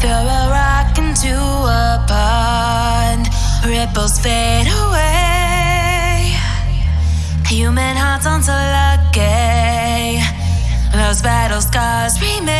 Throw a rock into a pond, ripples fade away. Human hearts aren't so lucky, those battle scars remain.